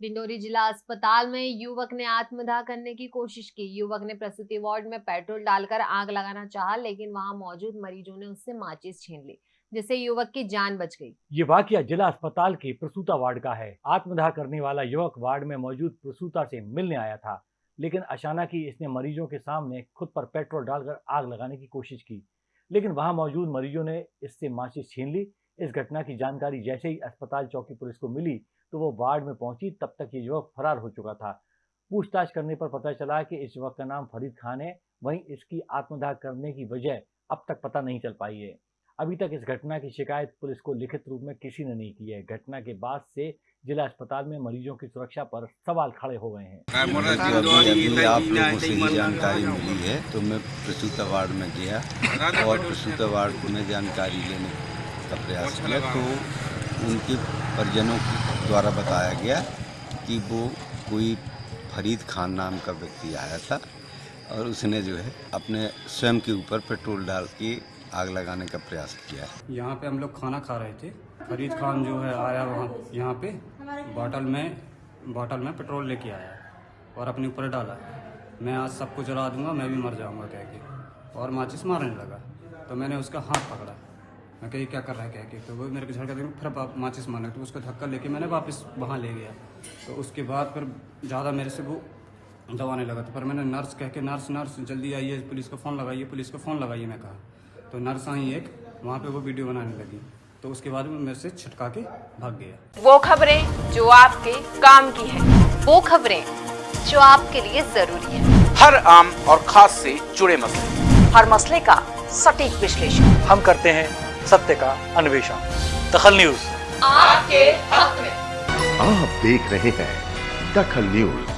डिंडोरी जिला अस्पताल में युवक ने आत्मदाह करने की कोशिश की। युवक ने प्रसूति वार्ड में पेट्रोल डालकर आग लगाना चाहा, लेकिन वहाँ मौजूद मरीजों ने उससे माचिस छीन ली, जिससे युवक की जान बच गई। ये वाकया जिला अस्पताल के प्रसूता वार्ड का है। आत्मदाह करने वाला युवक वार्ड में मौजूद प्रसूता से मिलने आया था, लेकिन अचानक ही इसने मरीजों के सामने खुद पर पेट्रोल डालकर आग लगाने की कोशिश की। लेकिन वहाँ मौजूद मरीजों ने इससे माचिस छीन ली इस घटना की जानकारी जैसे ही अस्पताल चौकी पुलिस को मिली तो वो वार्ड में पहुँची तब तक ये युवक फरार हो चुका था। पूछताछ करने पर पता चला कि इस युवक का नाम फरीद खान है। वहीं इसकी आत्मदाह करने की वजह अब तक पता नहीं चल पाई है। अभी तक इस घटना की शिकायत पुलिस को लिखित रूप में किसी ने नहीं की है। घटना के बाद से जिला अस्पताल में मरीजों की सुरक्षा पर सवाल खड़े हो गए हैं। आप लोगों से ही जानकारी मिली है तो मैं प्रसूत वार्ड में गया और प्रसूत वार्ड में जानकारी लेने का प्रयास किया तो उनके परिजनों द्वारा बताया गया कि वो कोई फरीद खान नाम का व्यक्ति आया था और उसने जो है अपने स्वयं के ऊपर पेट्रोल डाल के आग लगाने का प्रयास किया है। यहाँ पे हम लोग खाना खा रहे थे। फरीद खान जो है आया वहाँ यहाँ पे बॉटल में बॉटल में पेट्रोल लेके आया और अपने ऊपर डाला। मैं आज सबको जला दूँगा मैं भी मर जाऊँगा कह के। और माचिस मारने लगा। तो मैंने उसका हाथ पकड़ा। मैं कही क्या कर रहा है कह के तो वो मेरे को झड़का देंगे फिर आप माचिस मारने तो उसको धक्का लेके मैंने वापस वहाँ ले गया। तो उसके बाद फिर ज़्यादा मेरे से वो दबाने लगा। तो पर मैंने नर्स कह के नर्स नर्स जल्दी आइए पुलिस को फ़ोन लगाइए पुलिस को फ़ोन लगाइए मैं कहा। तो नर्स आई एक वहाँ पे वो वीडियो बनाने लगी। तो उसके बाद में मेरे से छिटका के भाग गया। वो खबरें जो आपके काम की है वो खबरें जो आपके लिए ज़रूरी है। हर आम और खास से जुड़े मसले। हर मसले का सटीक विश्लेषण। हम करते हैं सत्य का अन्वेषण। दखल न्यूज़। आपके हक में। आप देख रहे हैं दखल न्यूज़।